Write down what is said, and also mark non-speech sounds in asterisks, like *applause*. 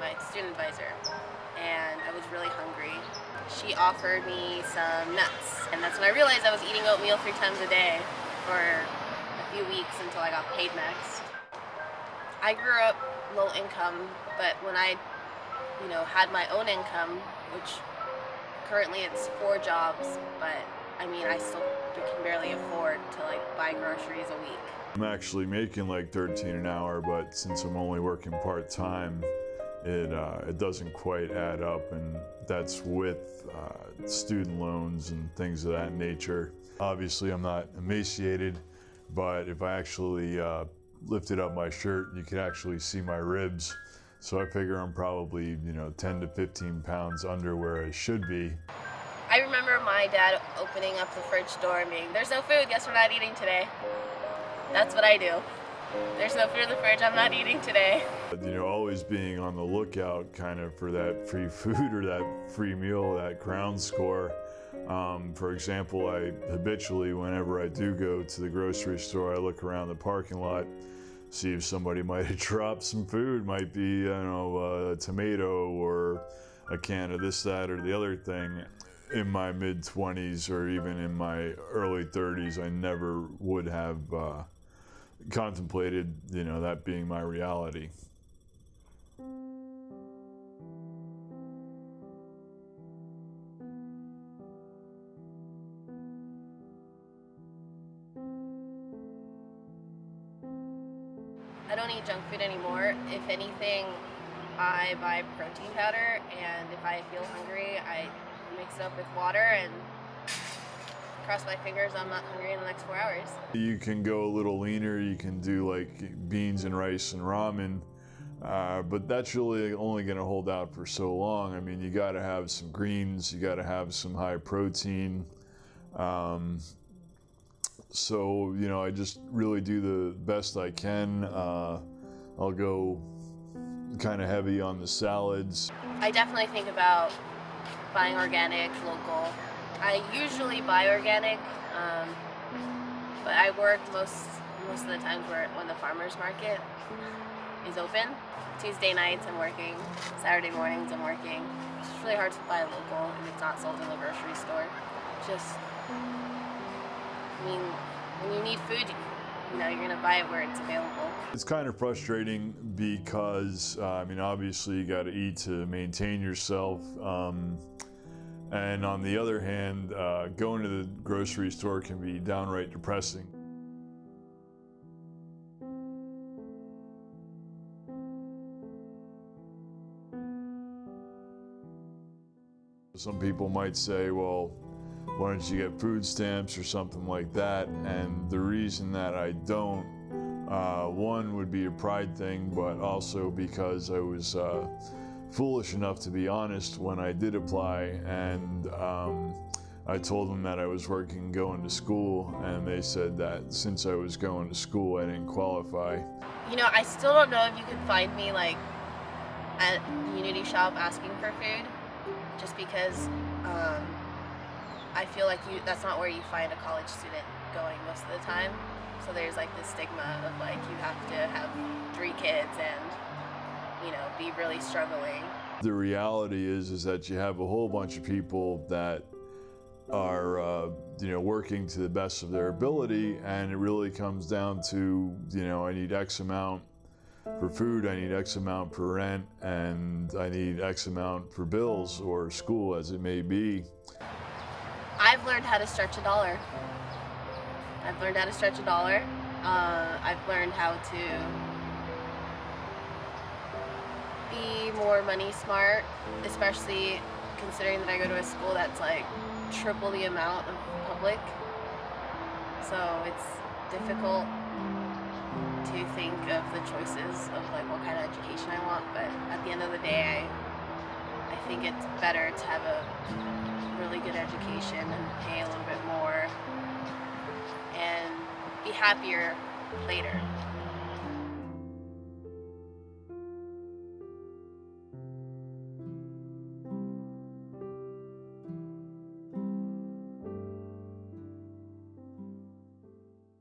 my student advisor and I was really hungry. She offered me some nuts and that's when I realized I was eating oatmeal three times a day for a few weeks until I got paid next. I grew up low income but when I you know had my own income which currently it's four jobs but I mean I still can barely afford to like buy groceries a week. I'm actually making like 13 an hour but since I'm only working part-time it, uh, it doesn't quite add up and that's with uh, student loans and things of that nature. Obviously I'm not emaciated, but if I actually uh, lifted up my shirt, you could actually see my ribs. So I figure I'm probably, you know, 10 to 15 pounds under where I should be. I remember my dad opening up the fridge door and being, there's no food, guess we're not eating today. That's what I do. There's no food in the fridge, I'm not eating today. You know, always being on the lookout kind of for that free *laughs* food or that free meal, that crown score. Um, for example, I habitually, whenever I do go to the grocery store, I look around the parking lot, see if somebody *laughs* might have dropped some food, might be, you know, a tomato or a can of this, that, or the other thing. In my mid 20s or even in my early 30s, I never would have uh, contemplated, you know, that being my reality. I don't eat junk food anymore. If anything, I buy protein powder and if I feel hungry, I mix it up with water and cross my fingers I'm not hungry in the next four hours. You can go a little leaner, you can do like beans and rice and ramen, uh, but that's really only going to hold out for so long. I mean, you got to have some greens, you got to have some high protein. Um, so, you know, I just really do the best I can. Uh, I'll go kind of heavy on the salads. I definitely think about buying organic, local. I usually buy organic, um, but I work most most of the times when the farmers market is open. Tuesday nights I'm working, Saturday mornings I'm working. It's really hard to buy local if it's not sold in the grocery store. Just, I mean, when you need food, you know, you're gonna buy it where it's available. It's kind of frustrating because, uh, I mean, obviously you got to eat to maintain yourself. Um, and on the other hand, uh, going to the grocery store can be downright depressing. Some people might say, well, why don't you get food stamps or something like that? And the reason that I don't, uh, one would be a pride thing, but also because I was uh, foolish enough to be honest when I did apply and um, I told them that I was working going to school and they said that since I was going to school I didn't qualify. You know, I still don't know if you can find me like at Unity Shop asking for food just because um, I feel like you that's not where you find a college student going most of the time. So there's like this stigma of like you have to have three kids and you know be really struggling. The reality is is that you have a whole bunch of people that are uh, you know working to the best of their ability and it really comes down to you know I need X amount for food, I need X amount for rent, and I need X amount for bills or school as it may be. I've learned how to stretch a dollar. I've learned how to stretch a dollar. Uh, I've learned how to be more money smart, especially considering that I go to a school that's like triple the amount of public. So it's difficult to think of the choices of like what kind of education I want, but at the end of the day, I, I think it's better to have a really good education and pay a little bit more and be happier later.